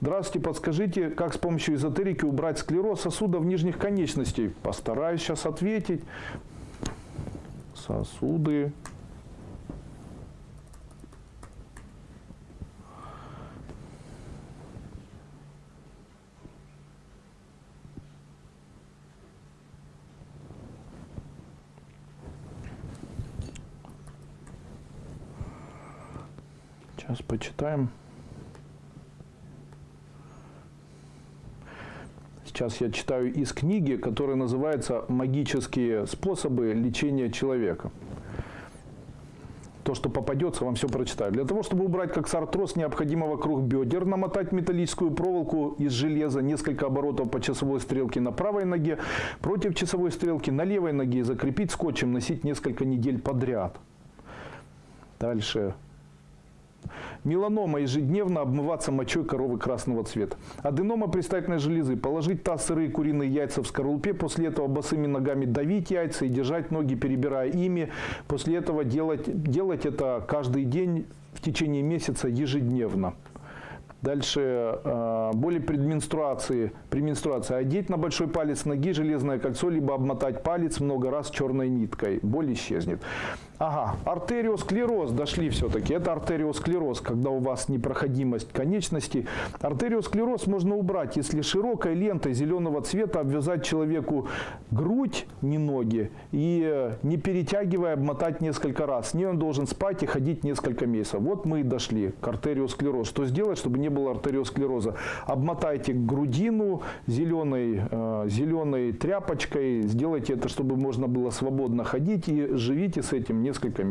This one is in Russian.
Здравствуйте, подскажите, как с помощью эзотерики убрать склероз сосудов нижних конечностей? Постараюсь сейчас ответить. Сосуды. Сейчас почитаем. Сейчас я читаю из книги, которая называется «Магические способы лечения человека». То, что попадется, вам все прочитаю. Для того, чтобы убрать как артроз, необходимо вокруг бедер намотать металлическую проволоку из железа, несколько оборотов по часовой стрелке на правой ноге, против часовой стрелки на левой ноге, закрепить скотчем, носить несколько недель подряд. Дальше Меланома ежедневно обмываться мочой коровы красного цвета. Аденома предстательной железы. Положить таз сырые куриные яйца в скорлупе. После этого босыми ногами давить яйца и держать ноги, перебирая ими. После этого делать, делать это каждый день в течение месяца ежедневно. Дальше э, боли при менструации, при менструации. Одеть на большой палец ноги железное кольцо, либо обмотать палец много раз черной ниткой. Боль исчезнет. Ага, артериосклероз, дошли все-таки. Это артериосклероз, когда у вас непроходимость конечности. Артериосклероз можно убрать, если широкой лентой зеленого цвета обвязать человеку грудь, не ноги, и э, не перетягивая, обмотать несколько раз. С ней он должен спать и ходить несколько месяцев. Вот мы и дошли к артериосклероз. Что сделать, чтобы не было артериосклероза? Обмотайте грудину зеленой, э, зеленой тряпочкой, сделайте это, чтобы можно было свободно ходить и живите с этим несколько.